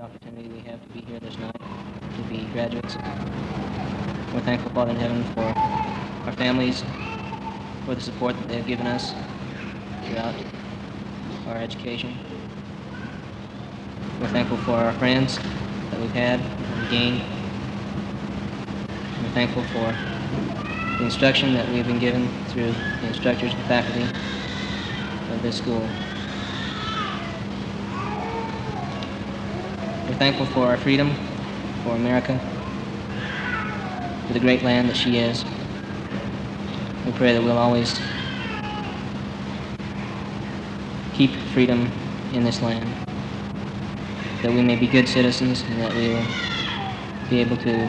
the opportunity we have to be here this night, to be graduates. We're thankful, Father in heaven, for our families, for the support that they've given us throughout our education. We're thankful for our friends that we've had, we've gained. We're thankful for the instruction that we've been given through the instructors and faculty of this school. Thankful for our freedom, for America, for the great land that she is. We pray that we'll always keep freedom in this land, that we may be good citizens and that we will be able to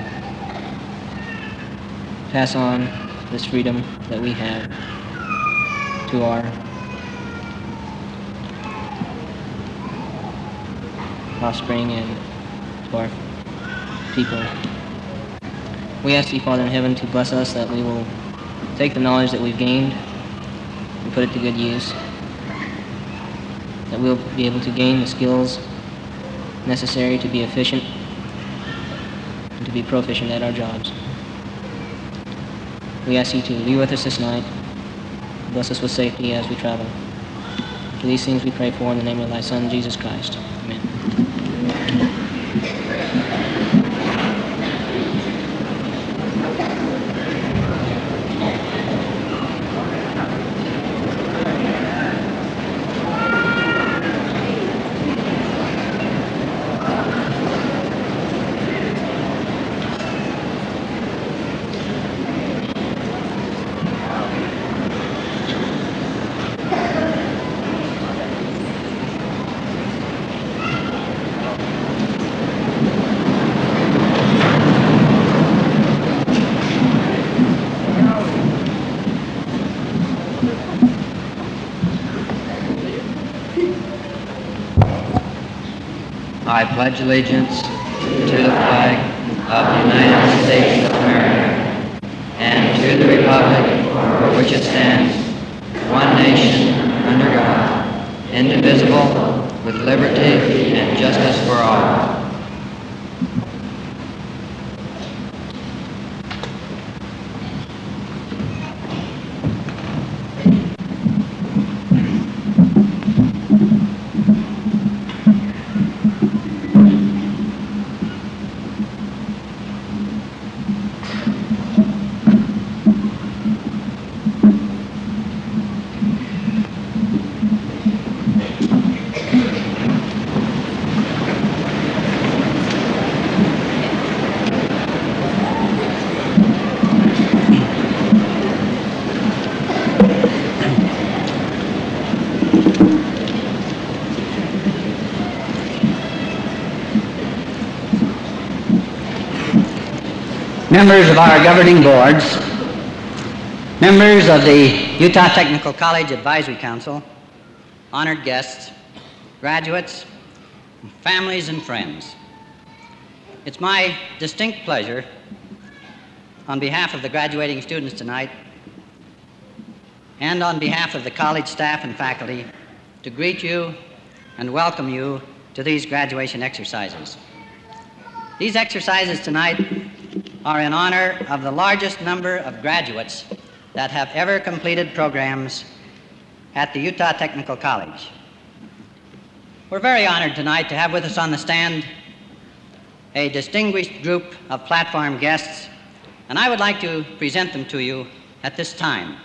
pass on this freedom that we have to our offspring and to our people. We ask you, Father in heaven, to bless us that we will take the knowledge that we've gained and put it to good use. That we'll be able to gain the skills necessary to be efficient and to be proficient at our jobs. We ask you to be with us this night. Bless us with safety as we travel. For these things we pray for in the name of thy Son, Jesus Christ. I pledge allegiance to the flag of the United States of America and to the republic for which it stands, one nation, under God, indivisible, with liberty and justice for all. Members of our governing boards, members of the Utah Technical College Advisory Council, honored guests, graduates, families, and friends. It's my distinct pleasure, on behalf of the graduating students tonight, and on behalf of the college staff and faculty, to greet you and welcome you to these graduation exercises. These exercises tonight are in honor of the largest number of graduates that have ever completed programs at the Utah Technical College. We're very honored tonight to have with us on the stand a distinguished group of platform guests, and I would like to present them to you at this time.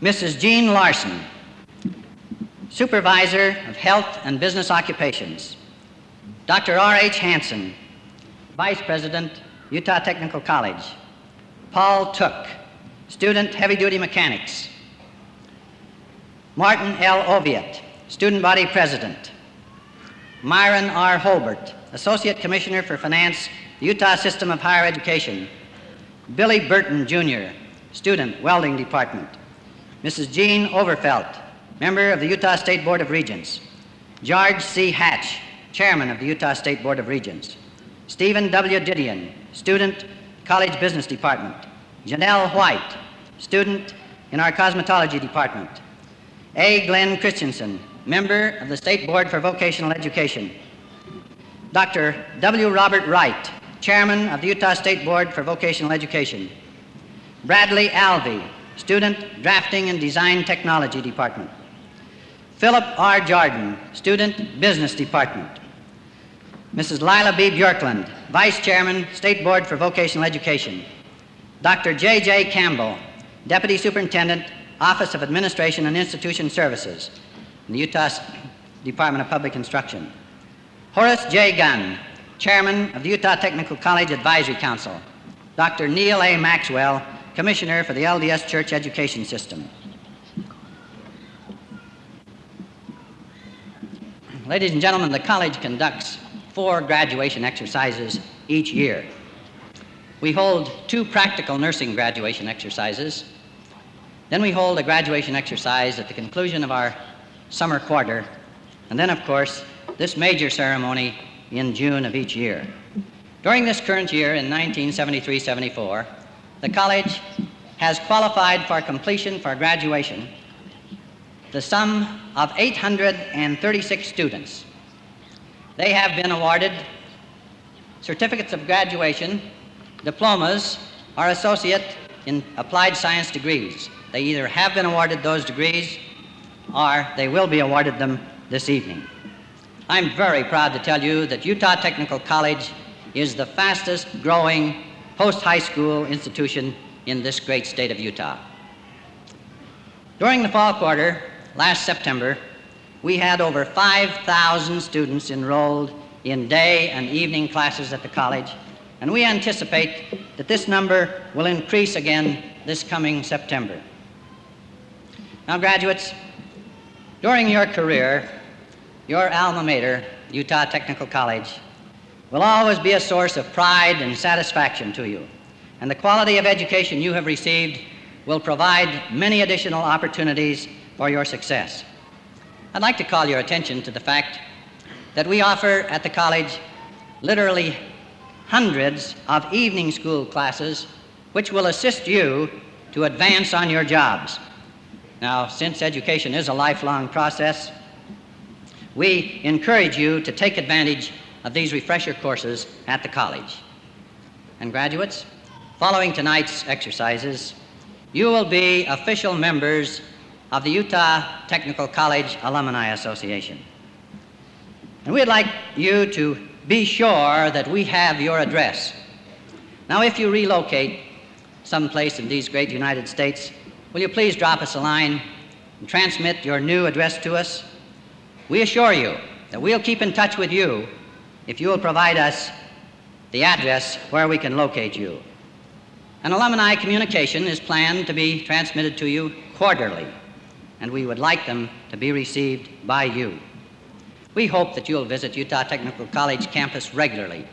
Mrs. Jean Larson, Supervisor of Health and Business Occupations. Dr. R.H. Hanson, Vice President, Utah Technical College. Paul Took, Student Heavy Duty Mechanics. Martin L. Oviatt, Student Body President. Myron R. Holbert, Associate Commissioner for Finance, Utah System of Higher Education. Billy Burton, Jr., Student, Welding Department. Mrs. Jean Overfelt, Member of the Utah State Board of Regents. George C. Hatch, Chairman of the Utah State Board of Regents. Stephen W. Didion, Student, College Business Department. Janelle White, Student in our Cosmetology Department. A. Glenn Christensen, member of the State Board for Vocational Education. Dr. W. Robert Wright, chairman of the Utah State Board for Vocational Education. Bradley Alvey, student, drafting and design technology department. Philip R. Jordan, student, business department. Mrs. Lila B. Bjorkland, vice chairman, State Board for Vocational Education. Dr. J. J. Campbell, deputy superintendent, Office of Administration and Institution Services, in the Utah Department of Public Instruction. Horace J. Gunn, chairman of the Utah Technical College Advisory Council. Dr. Neal A. Maxwell, commissioner for the LDS Church Education System. Ladies and gentlemen, the college conducts four graduation exercises each year. We hold two practical nursing graduation exercises then we hold a graduation exercise at the conclusion of our summer quarter, and then, of course, this major ceremony in June of each year. During this current year in 1973 74, the college has qualified for completion for graduation the sum of 836 students. They have been awarded certificates of graduation, diplomas, or associate in applied science degrees. They either have been awarded those degrees or they will be awarded them this evening. I'm very proud to tell you that Utah Technical College is the fastest growing post high school institution in this great state of Utah. During the fall quarter last September, we had over 5,000 students enrolled in day and evening classes at the college, and we anticipate that this number will increase again this coming September. Now, graduates, during your career, your alma mater, Utah Technical College, will always be a source of pride and satisfaction to you. And the quality of education you have received will provide many additional opportunities for your success. I'd like to call your attention to the fact that we offer at the college literally hundreds of evening school classes which will assist you to advance on your jobs. Now, since education is a lifelong process, we encourage you to take advantage of these refresher courses at the college. And graduates, following tonight's exercises, you will be official members of the Utah Technical College Alumni Association. And we'd like you to be sure that we have your address. Now, if you relocate someplace in these great United States, Will you please drop us a line and transmit your new address to us? We assure you that we'll keep in touch with you if you will provide us the address where we can locate you. An alumni communication is planned to be transmitted to you quarterly, and we would like them to be received by you. We hope that you'll visit Utah Technical College campus regularly,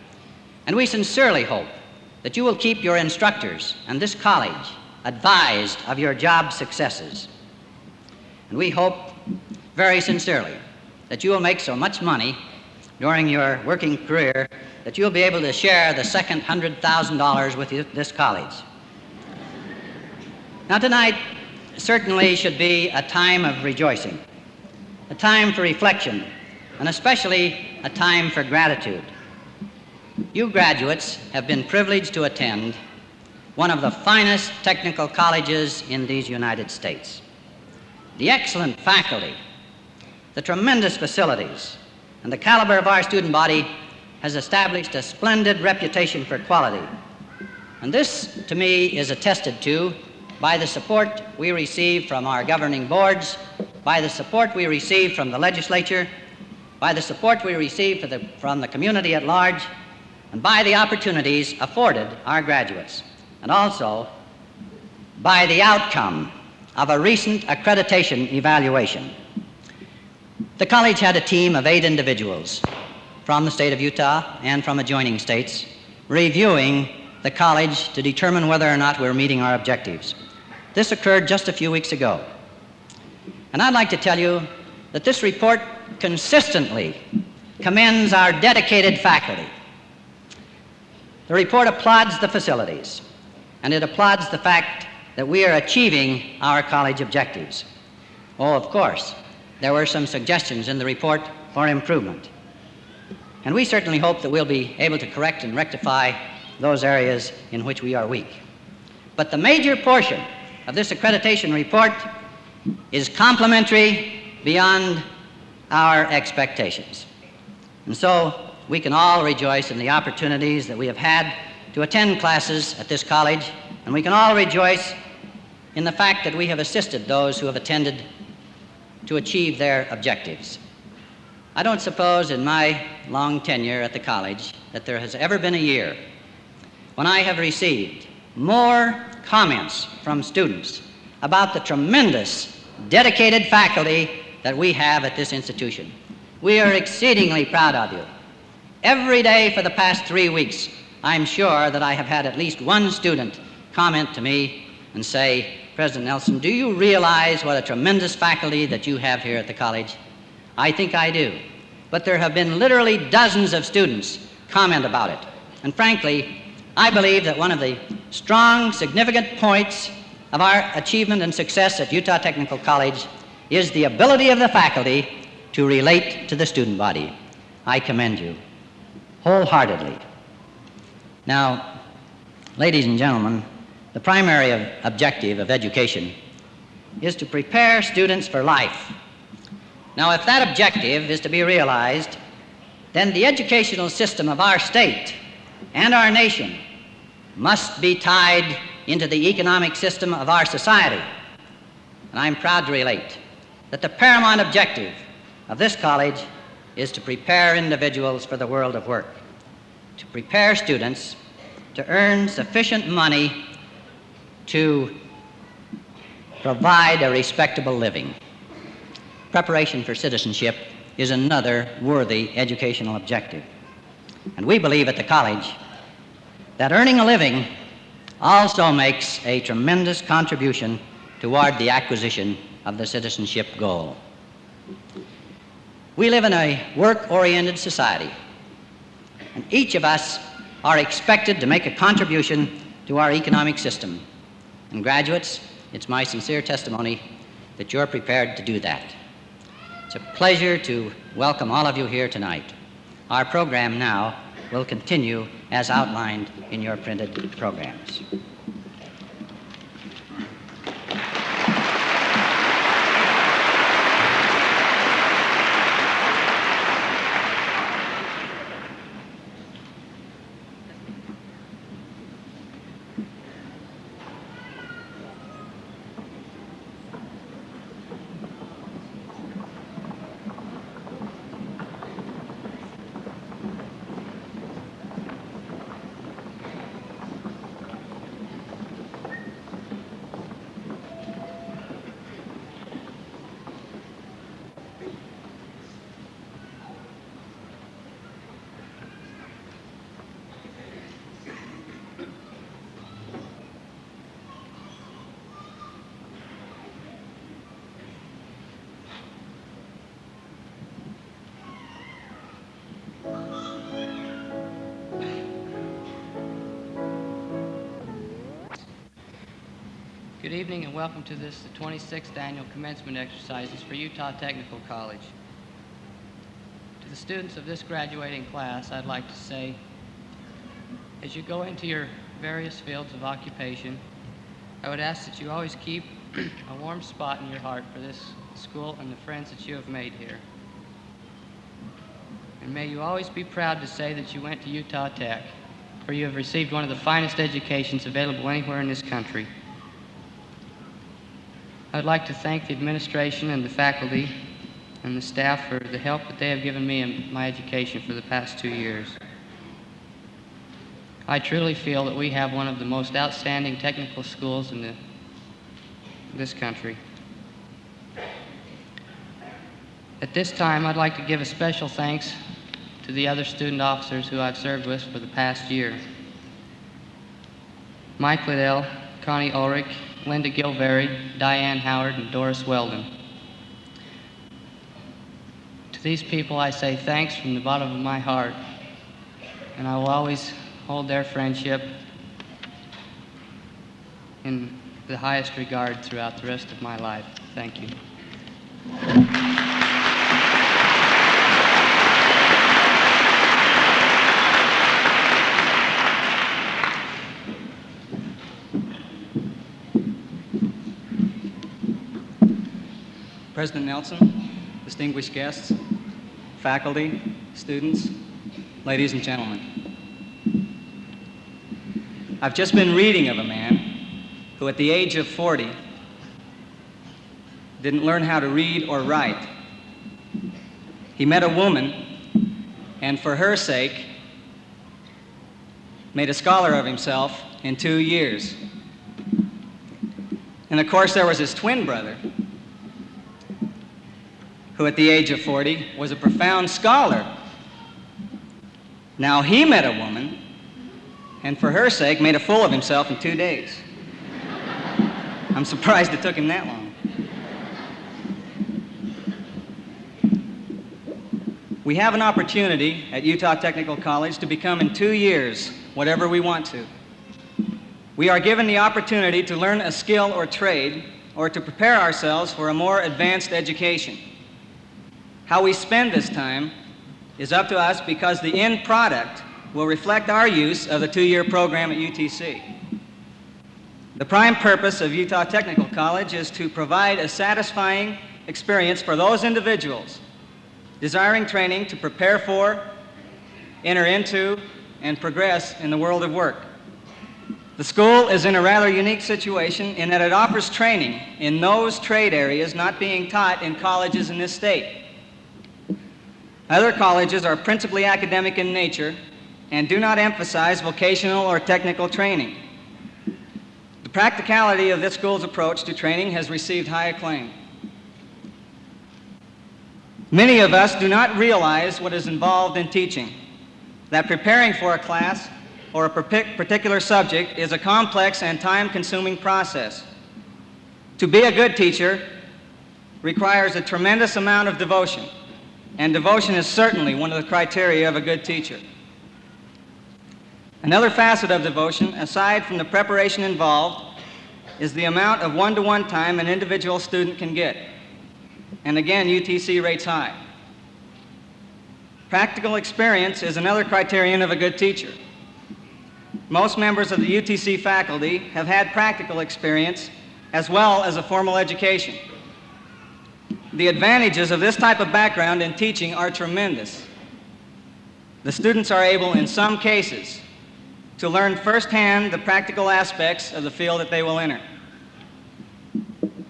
and we sincerely hope that you will keep your instructors and this college advised of your job successes. And we hope very sincerely that you will make so much money during your working career that you'll be able to share the second $100,000 with this college. Now, tonight certainly should be a time of rejoicing, a time for reflection, and especially a time for gratitude. You graduates have been privileged to attend one of the finest technical colleges in these United States. The excellent faculty, the tremendous facilities, and the caliber of our student body has established a splendid reputation for quality. And this, to me, is attested to by the support we receive from our governing boards, by the support we receive from the legislature, by the support we receive the, from the community at large, and by the opportunities afforded our graduates and also by the outcome of a recent accreditation evaluation. The college had a team of eight individuals from the state of Utah and from adjoining states reviewing the college to determine whether or not we're meeting our objectives. This occurred just a few weeks ago. And I'd like to tell you that this report consistently commends our dedicated faculty. The report applauds the facilities, and it applauds the fact that we are achieving our college objectives. Oh, of course, there were some suggestions in the report for improvement. And we certainly hope that we'll be able to correct and rectify those areas in which we are weak. But the major portion of this accreditation report is complimentary beyond our expectations. And so we can all rejoice in the opportunities that we have had to attend classes at this college, and we can all rejoice in the fact that we have assisted those who have attended to achieve their objectives. I don't suppose in my long tenure at the college that there has ever been a year when I have received more comments from students about the tremendous dedicated faculty that we have at this institution. We are exceedingly proud of you. Every day for the past three weeks, I'm sure that I have had at least one student comment to me and say, President Nelson, do you realize what a tremendous faculty that you have here at the college? I think I do. But there have been literally dozens of students comment about it. And frankly, I believe that one of the strong, significant points of our achievement and success at Utah Technical College is the ability of the faculty to relate to the student body. I commend you wholeheartedly. Now, ladies and gentlemen, the primary objective of education is to prepare students for life. Now, if that objective is to be realized, then the educational system of our state and our nation must be tied into the economic system of our society. And I'm proud to relate that the paramount objective of this college is to prepare individuals for the world of work, to prepare students to earn sufficient money to provide a respectable living. Preparation for citizenship is another worthy educational objective. And we believe at the college that earning a living also makes a tremendous contribution toward the acquisition of the citizenship goal. We live in a work oriented society, and each of us are expected to make a contribution to our economic system. And, graduates, it's my sincere testimony that you're prepared to do that. It's a pleasure to welcome all of you here tonight. Our program now will continue as outlined in your printed programs. Evening and welcome to this, the 26th annual commencement exercises for Utah Technical College. To the students of this graduating class, I'd like to say, as you go into your various fields of occupation, I would ask that you always keep a warm spot in your heart for this school and the friends that you have made here. And may you always be proud to say that you went to Utah Tech, for you have received one of the finest educations available anywhere in this country. I'd like to thank the administration and the faculty and the staff for the help that they have given me in my education for the past two years. I truly feel that we have one of the most outstanding technical schools in the, this country. At this time, I'd like to give a special thanks to the other student officers who I've served with for the past year. Mike Liddell, Connie Ulrich, Linda Gilvary, Diane Howard, and Doris Weldon. To these people, I say thanks from the bottom of my heart, and I will always hold their friendship in the highest regard throughout the rest of my life. Thank you. President Nelson, distinguished guests, faculty, students, ladies and gentlemen. I've just been reading of a man who, at the age of 40, didn't learn how to read or write. He met a woman, and for her sake, made a scholar of himself in two years. And of course, there was his twin brother, who at the age of 40 was a profound scholar. Now he met a woman, and for her sake, made a fool of himself in two days. I'm surprised it took him that long. We have an opportunity at Utah Technical College to become in two years whatever we want to. We are given the opportunity to learn a skill or trade or to prepare ourselves for a more advanced education. How we spend this time is up to us because the end product will reflect our use of the two-year program at UTC. The prime purpose of Utah Technical College is to provide a satisfying experience for those individuals desiring training to prepare for, enter into, and progress in the world of work. The school is in a rather unique situation in that it offers training in those trade areas not being taught in colleges in this state. Other colleges are principally academic in nature and do not emphasize vocational or technical training. The practicality of this school's approach to training has received high acclaim. Many of us do not realize what is involved in teaching, that preparing for a class or a particular subject is a complex and time-consuming process. To be a good teacher requires a tremendous amount of devotion, and devotion is certainly one of the criteria of a good teacher. Another facet of devotion, aside from the preparation involved, is the amount of one-to-one time an individual student can get. And again, UTC rates high. Practical experience is another criterion of a good teacher. Most members of the UTC faculty have had practical experience as well as a formal education. The advantages of this type of background in teaching are tremendous. The students are able, in some cases, to learn firsthand the practical aspects of the field that they will enter.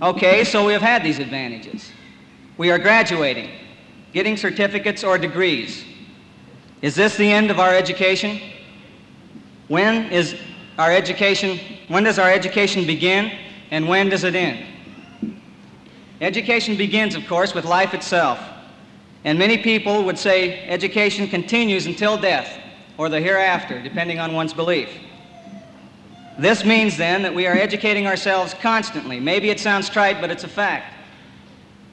Okay, so we have had these advantages. We are graduating, getting certificates or degrees. Is this the end of our education? When is our education, when does our education begin and when does it end? Education begins, of course, with life itself. And many people would say education continues until death or the hereafter, depending on one's belief. This means then that we are educating ourselves constantly. Maybe it sounds trite, but it's a fact.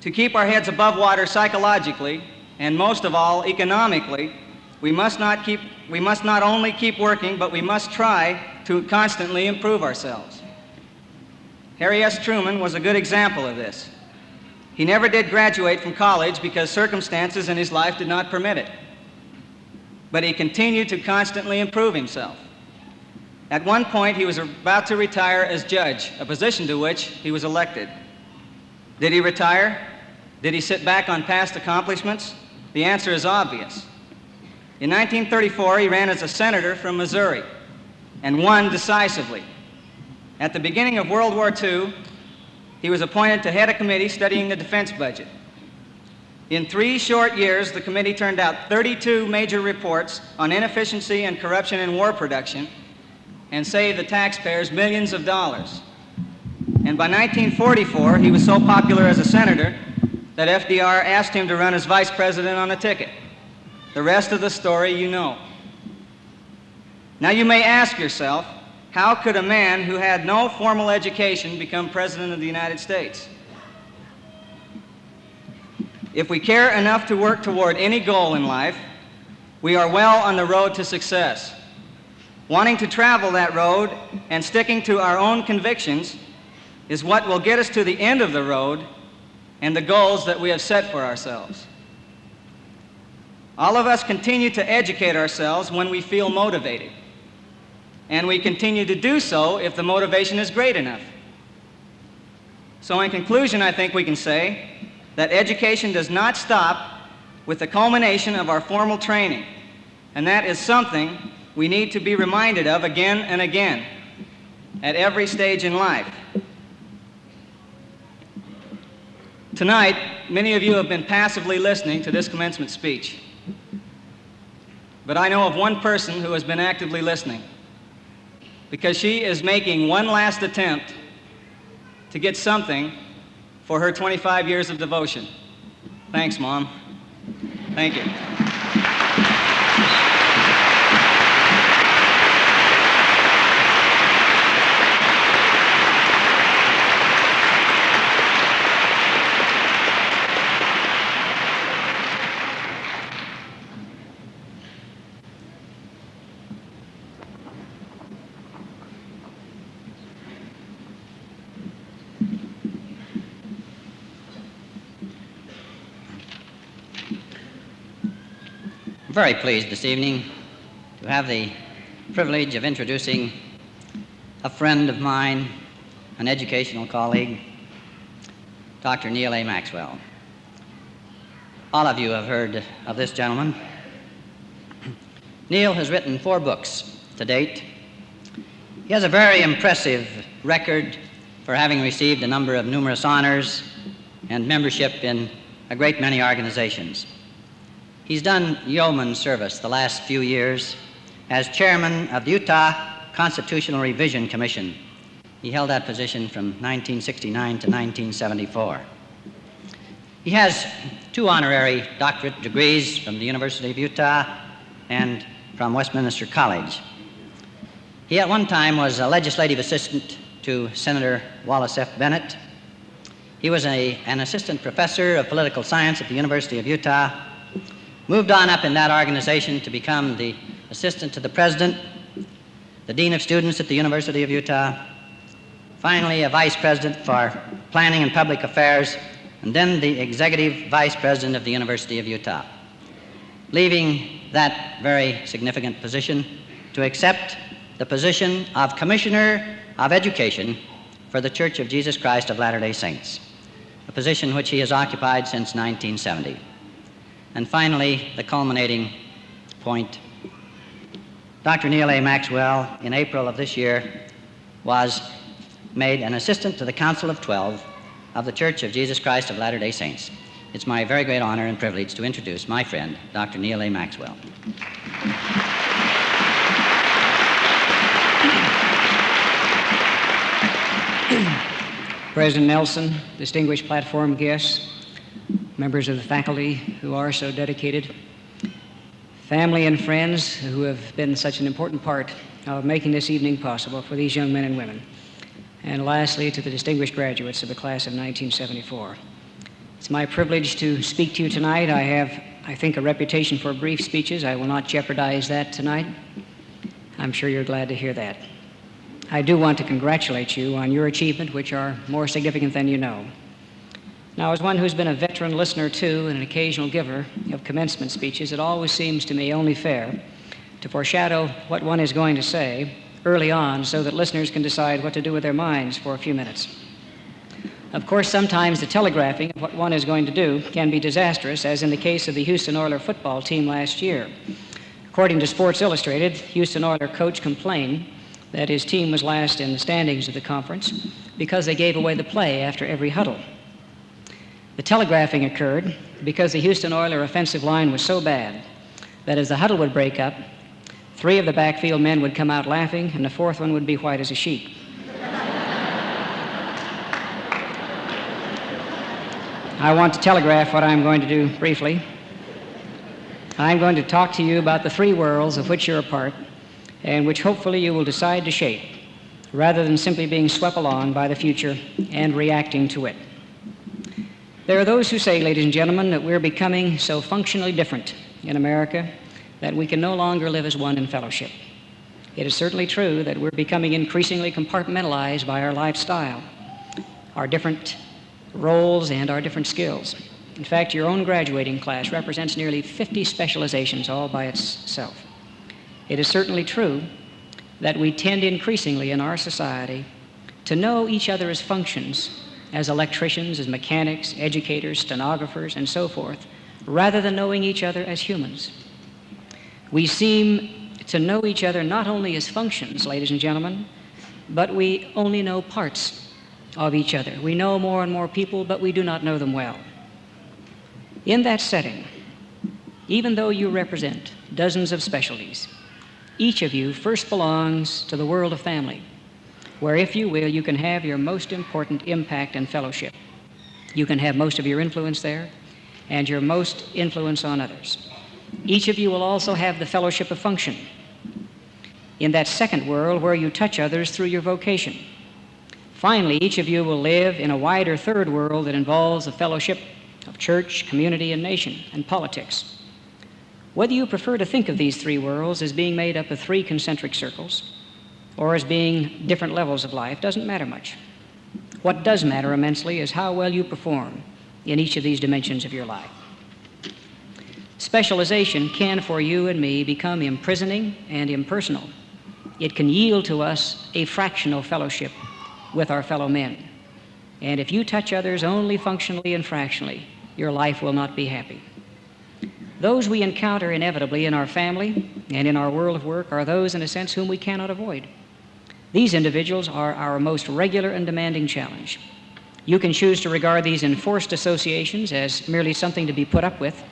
To keep our heads above water psychologically, and most of all, economically, we must not, keep, we must not only keep working, but we must try to constantly improve ourselves. Harry S. Truman was a good example of this. He never did graduate from college because circumstances in his life did not permit it. But he continued to constantly improve himself. At one point, he was about to retire as judge, a position to which he was elected. Did he retire? Did he sit back on past accomplishments? The answer is obvious. In 1934, he ran as a senator from Missouri and won decisively. At the beginning of World War II, he was appointed to head a committee studying the defense budget. In three short years, the committee turned out 32 major reports on inefficiency and corruption in war production and saved the taxpayers millions of dollars. And by 1944, he was so popular as a senator that FDR asked him to run as vice president on a ticket. The rest of the story you know. Now you may ask yourself, how could a man who had no formal education become president of the United States? If we care enough to work toward any goal in life, we are well on the road to success. Wanting to travel that road and sticking to our own convictions is what will get us to the end of the road and the goals that we have set for ourselves. All of us continue to educate ourselves when we feel motivated. And we continue to do so if the motivation is great enough. So in conclusion, I think we can say that education does not stop with the culmination of our formal training, and that is something we need to be reminded of again and again at every stage in life. Tonight, many of you have been passively listening to this commencement speech. But I know of one person who has been actively listening because she is making one last attempt to get something for her 25 years of devotion. Thanks, Mom. Thank you. Very pleased this evening to have the privilege of introducing a friend of mine, an educational colleague, Dr. Neal A. Maxwell. All of you have heard of this gentleman. Neal has written four books to date. He has a very impressive record for having received a number of numerous honors and membership in a great many organizations. He's done yeoman service the last few years as chairman of the Utah Constitutional Revision Commission. He held that position from 1969 to 1974. He has two honorary doctorate degrees from the University of Utah and from Westminster College. He at one time was a legislative assistant to Senator Wallace F. Bennett. He was a, an assistant professor of political science at the University of Utah moved on up in that organization to become the assistant to the president, the dean of students at the University of Utah, finally a vice president for planning and public affairs, and then the executive vice president of the University of Utah, leaving that very significant position to accept the position of commissioner of education for the Church of Jesus Christ of Latter-day Saints, a position which he has occupied since 1970. And finally, the culminating point. Dr. Neal A. Maxwell, in April of this year, was made an assistant to the Council of Twelve of the Church of Jesus Christ of Latter day Saints. It's my very great honor and privilege to introduce my friend, Dr. Neal A. Maxwell. President Nelson, distinguished platform guests, members of the faculty who are so dedicated, family and friends who have been such an important part of making this evening possible for these young men and women, and lastly to the distinguished graduates of the class of 1974. It's my privilege to speak to you tonight. I have, I think, a reputation for brief speeches. I will not jeopardize that tonight. I'm sure you're glad to hear that. I do want to congratulate you on your achievement, which are more significant than you know. Now, as one who's been a veteran listener to and an occasional giver of commencement speeches, it always seems to me only fair to foreshadow what one is going to say early on so that listeners can decide what to do with their minds for a few minutes. Of course, sometimes the telegraphing of what one is going to do can be disastrous, as in the case of the Houston Oilers football team last year. According to Sports Illustrated, Houston Oilers coach complained that his team was last in the standings of the conference because they gave away the play after every huddle. The telegraphing occurred because the Houston Oilers offensive line was so bad that as the huddle would break up, three of the backfield men would come out laughing and the fourth one would be white as a sheet. I want to telegraph what I'm going to do briefly. I'm going to talk to you about the three worlds of which you're a part and which hopefully you will decide to shape rather than simply being swept along by the future and reacting to it. There are those who say, ladies and gentlemen, that we're becoming so functionally different in America that we can no longer live as one in fellowship. It is certainly true that we're becoming increasingly compartmentalized by our lifestyle, our different roles, and our different skills. In fact, your own graduating class represents nearly 50 specializations all by itself. It is certainly true that we tend increasingly in our society to know each other as functions as electricians, as mechanics, educators, stenographers, and so forth, rather than knowing each other as humans. We seem to know each other not only as functions, ladies and gentlemen, but we only know parts of each other. We know more and more people, but we do not know them well. In that setting, even though you represent dozens of specialties, each of you first belongs to the world of family, where, if you will, you can have your most important impact and fellowship. You can have most of your influence there and your most influence on others. Each of you will also have the fellowship of function in that second world where you touch others through your vocation. Finally, each of you will live in a wider third world that involves the fellowship of church, community, and nation, and politics. Whether you prefer to think of these three worlds as being made up of three concentric circles or as being different levels of life doesn't matter much. What does matter immensely is how well you perform in each of these dimensions of your life. Specialization can, for you and me, become imprisoning and impersonal. It can yield to us a fractional fellowship with our fellow men. And if you touch others only functionally and fractionally, your life will not be happy. Those we encounter inevitably in our family and in our world of work are those, in a sense, whom we cannot avoid. These individuals are our most regular and demanding challenge. You can choose to regard these enforced associations as merely something to be put up with,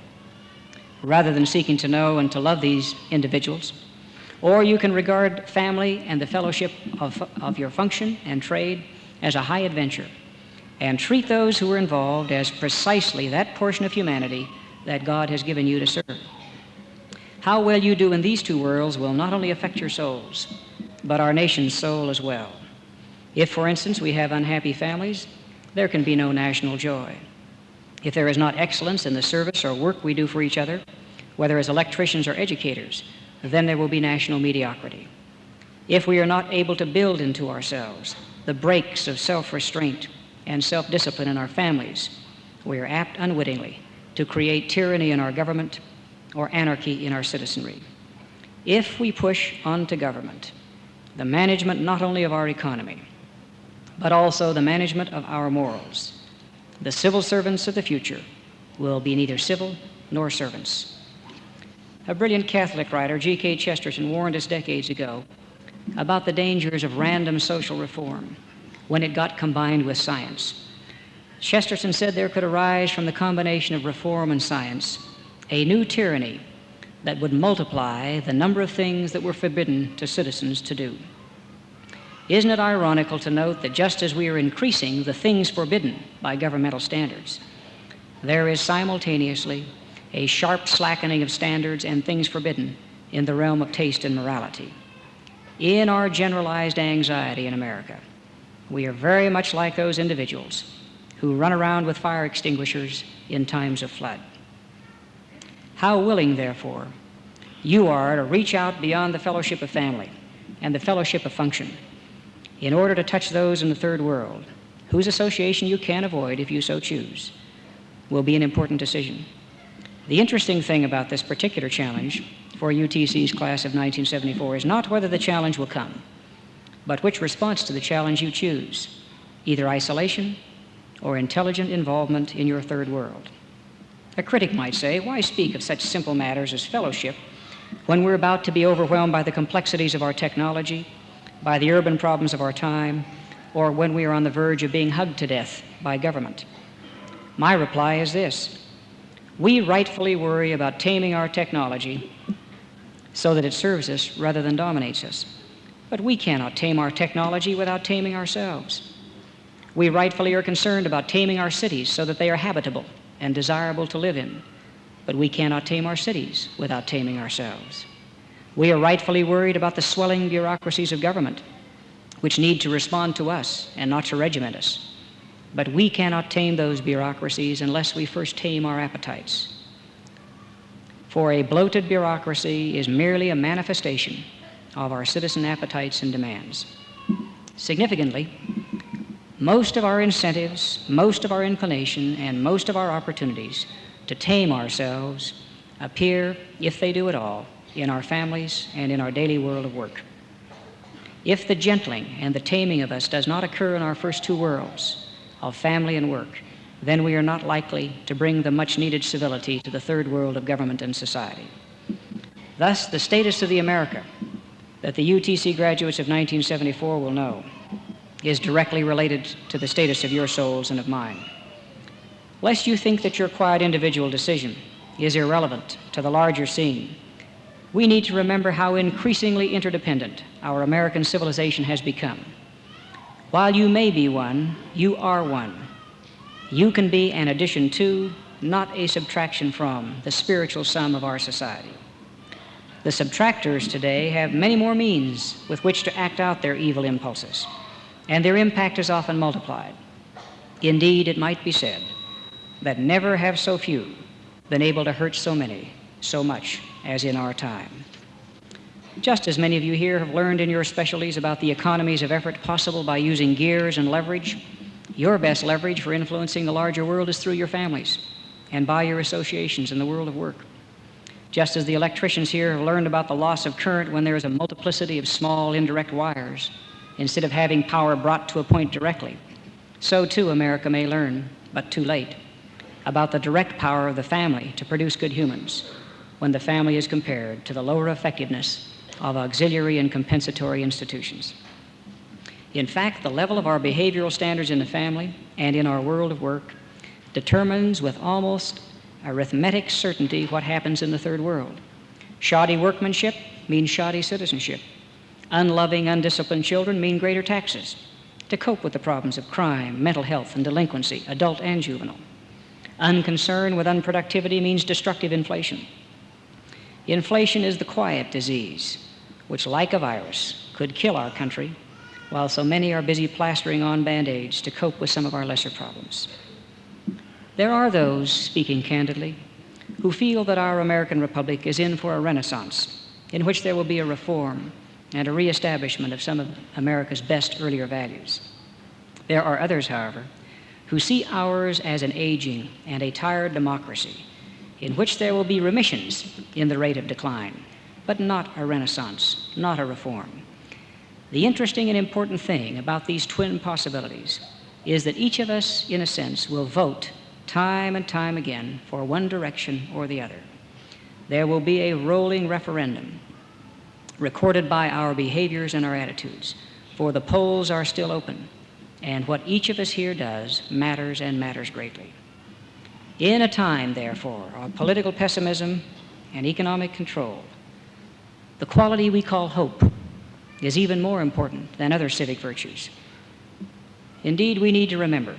rather than seeking to know and to love these individuals. Or you can regard family and the fellowship of, of your function and trade as a high adventure and treat those who are involved as precisely that portion of humanity that God has given you to serve. How well you do in these two worlds will not only affect your souls, but our nation's soul as well. If, for instance, we have unhappy families, there can be no national joy. If there is not excellence in the service or work we do for each other, whether as electricians or educators, then there will be national mediocrity. If we are not able to build into ourselves the brakes of self restraint and self discipline in our families, we are apt unwittingly to create tyranny in our government or anarchy in our citizenry. If we push onto government the management not only of our economy, but also the management of our morals, the civil servants of the future will be neither civil nor servants. A brilliant Catholic writer, G.K. Chesterton, warned us decades ago about the dangers of random social reform when it got combined with science. Chesterton said there could arise from the combination of reform and science a new tyranny that would multiply the number of things that were forbidden to citizens to do. Isn't it ironical to note that just as we are increasing the things forbidden by governmental standards, there is simultaneously a sharp slackening of standards and things forbidden in the realm of taste and morality. In our generalized anxiety in America, we are very much like those individuals who run around with fire extinguishers in times of flood. How willing, therefore, you are to reach out beyond the fellowship of family and the fellowship of function in order to touch those in the third world, whose association you can avoid if you so choose, will be an important decision. The interesting thing about this particular challenge for UTC's class of 1974 is not whether the challenge will come, but which response to the challenge you choose, either isolation or intelligent involvement in your third world. A critic might say, why speak of such simple matters as fellowship when we're about to be overwhelmed by the complexities of our technology by the urban problems of our time, or when we are on the verge of being hugged to death by government? My reply is this we rightfully worry about taming our technology so that it serves us rather than dominates us. But we cannot tame our technology without taming ourselves. We rightfully are concerned about taming our cities so that they are habitable and desirable to live in. But we cannot tame our cities without taming ourselves. We are rightfully worried about the swelling bureaucracies of government, which need to respond to us and not to regiment us. But we cannot tame those bureaucracies unless we first tame our appetites. For a bloated bureaucracy is merely a manifestation of our citizen appetites and demands. Significantly, most of our incentives, most of our inclination, and most of our opportunities to tame ourselves appear, if they do at all, in our families and in our daily world of work. If the gentling and the taming of us does not occur in our first two worlds, of family and work, then we are not likely to bring the much needed civility to the third world of government and society. Thus, the status of the America that the UTC graduates of 1974 will know is directly related to the status of your souls and of mine. Lest you think that your quiet individual decision is irrelevant to the larger scene, we need to remember how increasingly interdependent our American civilization has become. While you may be one, you are one. You can be an addition to, not a subtraction from, the spiritual sum of our society. The subtractors today have many more means with which to act out their evil impulses, and their impact is often multiplied. Indeed, it might be said that never have so few been able to hurt so many so much as in our time. Just as many of you here have learned in your specialties about the economies of effort possible by using gears and leverage, your best leverage for influencing the larger world is through your families and by your associations in the world of work. Just as the electricians here have learned about the loss of current when there is a multiplicity of small indirect wires, instead of having power brought to a point directly, so too America may learn, but too late, about the direct power of the family to produce good humans when the family is compared to the lower effectiveness of auxiliary and compensatory institutions. In fact, the level of our behavioral standards in the family and in our world of work determines with almost arithmetic certainty what happens in the third world. Shoddy workmanship means shoddy citizenship. Unloving, undisciplined children mean greater taxes to cope with the problems of crime, mental health, and delinquency, adult and juvenile. Unconcern with unproductivity means destructive inflation. Inflation is the quiet disease, which, like a virus, could kill our country, while so many are busy plastering on band aids to cope with some of our lesser problems. There are those, speaking candidly, who feel that our American Republic is in for a renaissance in which there will be a reform and a reestablishment of some of America's best earlier values. There are others, however, who see ours as an aging and a tired democracy in which there will be remissions in the rate of decline, but not a renaissance, not a reform. The interesting and important thing about these twin possibilities is that each of us, in a sense, will vote time and time again for one direction or the other. There will be a rolling referendum recorded by our behaviors and our attitudes, for the polls are still open, and what each of us here does matters and matters greatly. In a time, therefore, of political pessimism and economic control, the quality we call hope is even more important than other civic virtues. Indeed, we need to remember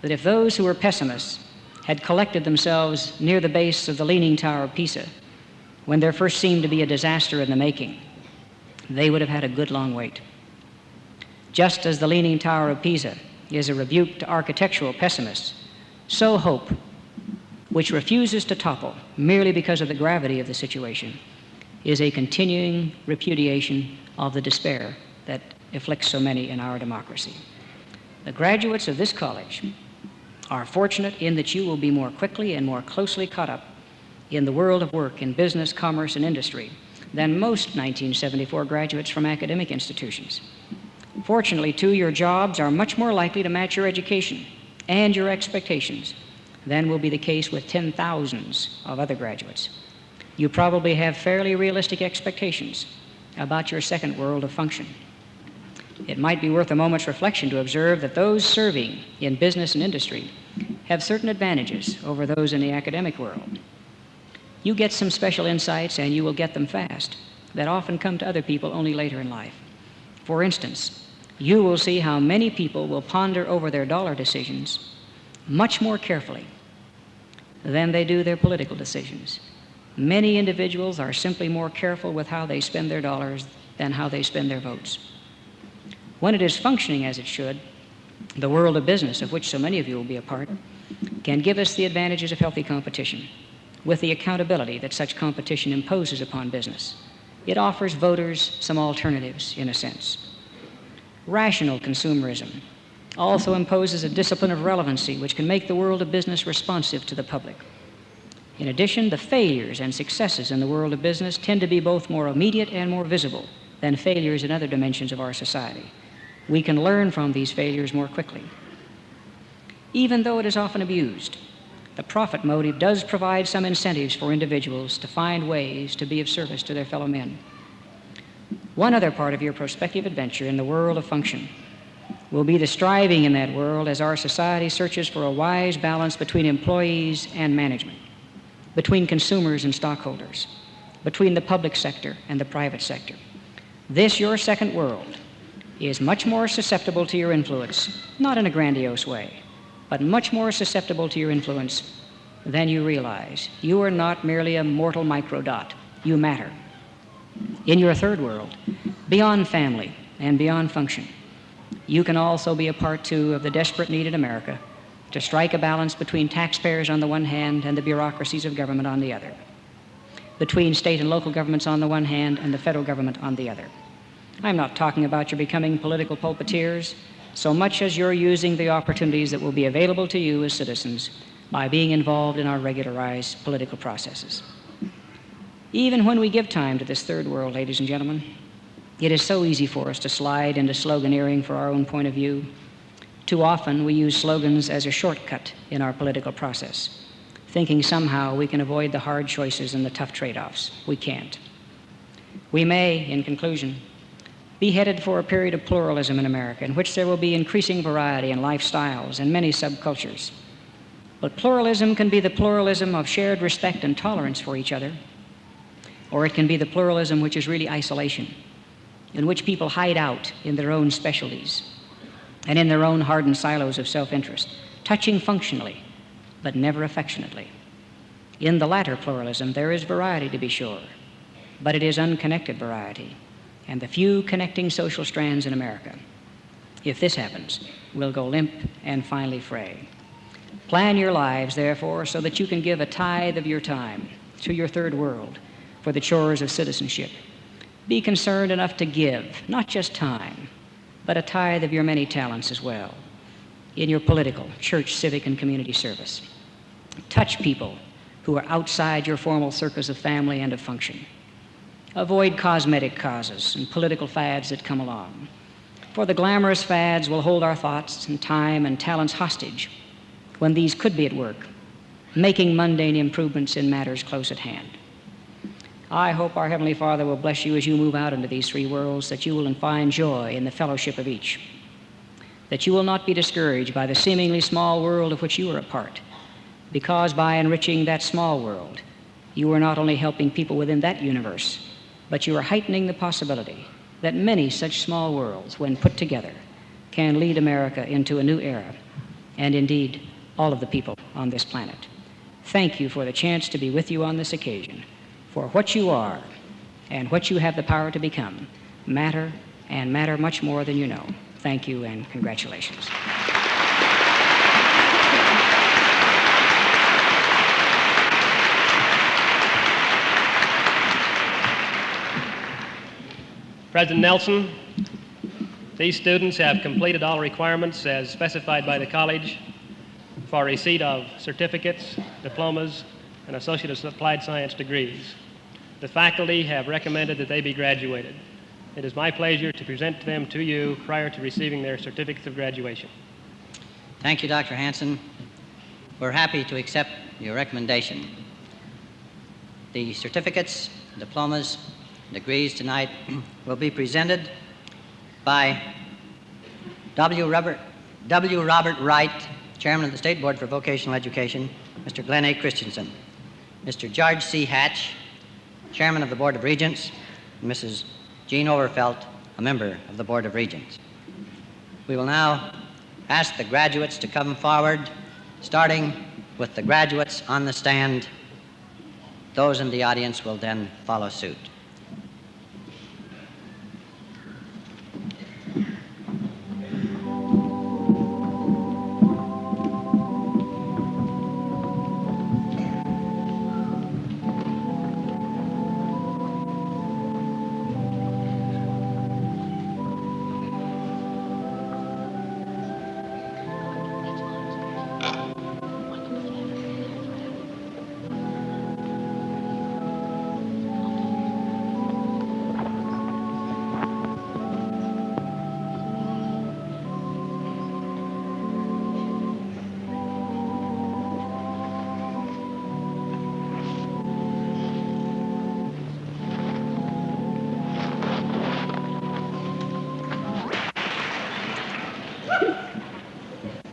that if those who were pessimists had collected themselves near the base of the Leaning Tower of Pisa when there first seemed to be a disaster in the making, they would have had a good long wait. Just as the Leaning Tower of Pisa is a rebuke to architectural pessimists, so hope which refuses to topple merely because of the gravity of the situation, is a continuing repudiation of the despair that afflicts so many in our democracy. The graduates of this college are fortunate in that you will be more quickly and more closely caught up in the world of work in business, commerce, and industry than most 1974 graduates from academic institutions. Fortunately, too, your jobs are much more likely to match your education and your expectations than will be the case with ten thousands of other graduates. You probably have fairly realistic expectations about your second world of function. It might be worth a moment's reflection to observe that those serving in business and industry have certain advantages over those in the academic world. You get some special insights, and you will get them fast, that often come to other people only later in life. For instance, you will see how many people will ponder over their dollar decisions much more carefully than they do their political decisions. Many individuals are simply more careful with how they spend their dollars than how they spend their votes. When it is functioning as it should, the world of business, of which so many of you will be a part, can give us the advantages of healthy competition with the accountability that such competition imposes upon business. It offers voters some alternatives, in a sense. Rational consumerism also imposes a discipline of relevancy which can make the world of business responsive to the public. In addition, the failures and successes in the world of business tend to be both more immediate and more visible than failures in other dimensions of our society. We can learn from these failures more quickly. even though it is often abused. The profit motive does provide some incentives for individuals to find ways to be of service to their fellow men. One other part of your prospective adventure in the world of function will be the striving in that world as our society searches for a wise balance between employees and management, between consumers and stockholders, between the public sector and the private sector. This, your second world, is much more susceptible to your influence, not in a grandiose way, but much more susceptible to your influence than you realize. You are not merely a mortal microdot, you matter. In your third world, beyond family and beyond function, you can also be a part, too, of the desperate need in America to strike a balance between taxpayers on the one hand and the bureaucracies of government on the other, between state and local governments on the one hand and the federal government on the other. I'm not talking about your becoming political pulpiteers so much as you're using the opportunities that will be available to you as citizens by being involved in our regularized political processes. Even when we give time to this third world, ladies and gentlemen, it is so easy for us to slide into sloganeering for our own point of view. Too often we use slogans as a shortcut in our political process, thinking somehow we can avoid the hard choices and the tough trade offs. We can't. We may, in conclusion, be headed for a period of pluralism in America in which there will be increasing variety in lifestyles and many subcultures. But pluralism can be the pluralism of shared respect and tolerance for each other, or it can be the pluralism which is really isolation, in which people hide out in their own specialties and in their own hardened silos of self interest, touching functionally, but never affectionately. In the latter pluralism, there is variety to be sure, but it is unconnected variety and the few connecting social strands in America. If this happens, will go limp and finally fray. Plan your lives, therefore, so that you can give a tithe of your time to your third world for the chores of citizenship. Be concerned enough to give, not just time, but a tithe of your many talents as well, in your political, church, civic, and community service. Touch people who are outside your formal circles of family and of function. Avoid cosmetic causes and political fads that come along. For the glamorous fads will hold our thoughts and time and talents hostage when these could be at work, making mundane improvements in matters close at hand. I hope our Heavenly Father will bless you as you move out into these three worlds, that you will find joy in the fellowship of each, that you will not be discouraged by the seemingly small world of which you are a part, because by enriching that small world, you are not only helping people within that universe, but you are heightening the possibility that many such small worlds, when put together, can lead America into a new era, and indeed all of the people on this planet. Thank you for the chance to be with you on this occasion. For what you are and what you have the power to become matter and matter much more than you know. Thank you and congratulations. President Nelson, these students have completed all requirements as specified by the college for receipt of certificates, diplomas, and Associate of Applied Science degrees. The faculty have recommended that they be graduated. It is my pleasure to present them to you prior to receiving their certificates of graduation. Thank you, Dr. Hanson. We're happy to accept your recommendation. The certificates, diplomas, degrees tonight will be presented by W. Robert, w. Robert Wright, Chairman of the State Board for Vocational Education, Mr. Glenn A. Christensen, Mr. George C. Hatch, Chairman of the Board of Regents, and Mrs. Jean Overfelt, a member of the Board of Regents. We will now ask the graduates to come forward, starting with the graduates on the stand. Those in the audience will then follow suit.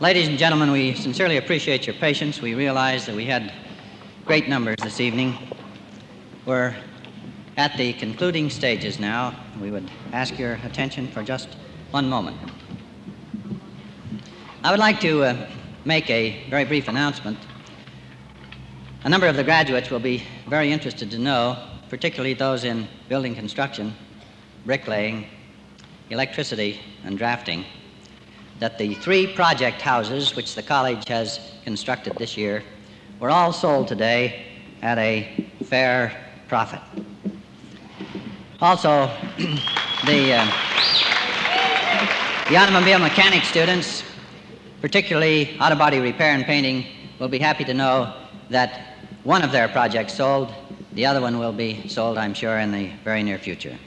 Ladies and gentlemen, we sincerely appreciate your patience. We realize that we had great numbers this evening. We're at the concluding stages now. We would ask your attention for just one moment. I would like to uh, make a very brief announcement. A number of the graduates will be very interested to know, particularly those in building construction, bricklaying, electricity, and drafting, that the three project houses which the college has constructed this year were all sold today at a fair profit. Also, the, uh, the automobile mechanic students, particularly auto body repair and painting, will be happy to know that one of their projects sold. The other one will be sold, I'm sure, in the very near future.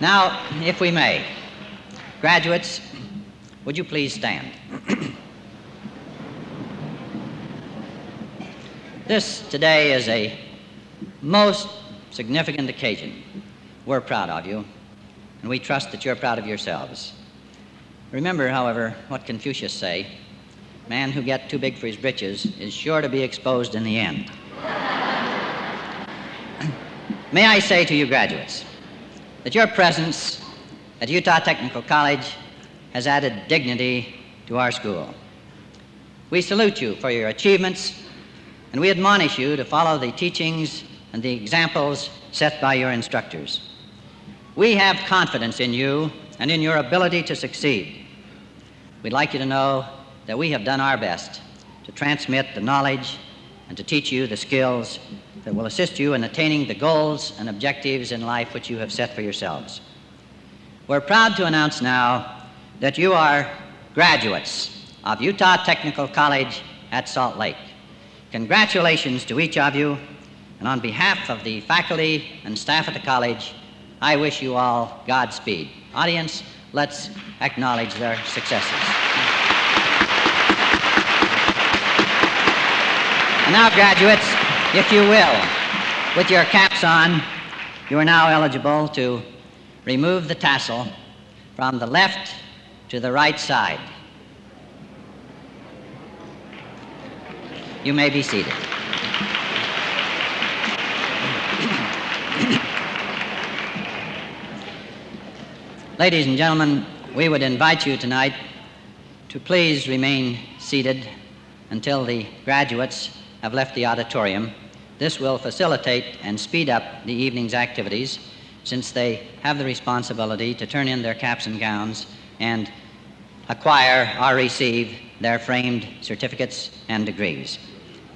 Now, if we may, graduates, would you please stand? this today is a most significant occasion. We're proud of you, and we trust that you're proud of yourselves. Remember, however, what Confucius say, man who gets too big for his britches is sure to be exposed in the end. May I say to you graduates that your presence at Utah Technical College has added dignity to our school. We salute you for your achievements, and we admonish you to follow the teachings and the examples set by your instructors. We have confidence in you and in your ability to succeed. We'd like you to know that we have done our best to transmit the knowledge and to teach you the skills that will assist you in attaining the goals and objectives in life which you have set for yourselves. We're proud to announce now that you are graduates of Utah Technical College at Salt Lake. Congratulations to each of you, and on behalf of the faculty and staff at the college, I wish you all Godspeed. Audience, let's acknowledge their successes. And now, graduates, if you will, with your caps on, you are now eligible to remove the tassel from the left to the right side. You may be seated. Ladies and gentlemen, we would invite you tonight to please remain seated until the graduates have left the auditorium. This will facilitate and speed up the evening's activities since they have the responsibility to turn in their caps and gowns and acquire or receive their framed certificates and degrees.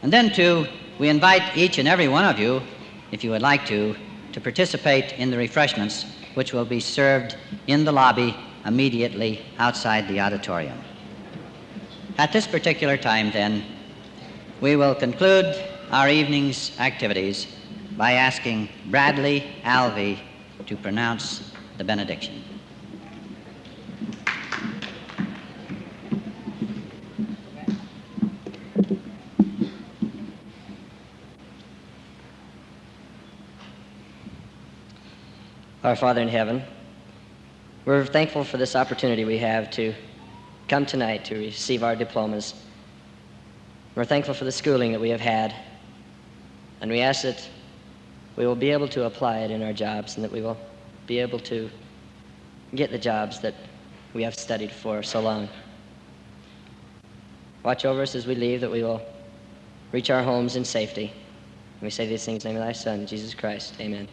And then, too, we invite each and every one of you, if you would like to, to participate in the refreshments which will be served in the lobby immediately outside the auditorium. At this particular time, then, we will conclude our evening's activities by asking Bradley Alvey to pronounce the benediction. Our Father in heaven, we're thankful for this opportunity we have to come tonight to receive our diplomas. We're thankful for the schooling that we have had, and we ask that we will be able to apply it in our jobs and that we will be able to get the jobs that we have studied for so long. Watch over us as we leave, that we will reach our homes in safety. And we say these things in the name of thy Son, Jesus Christ. Amen.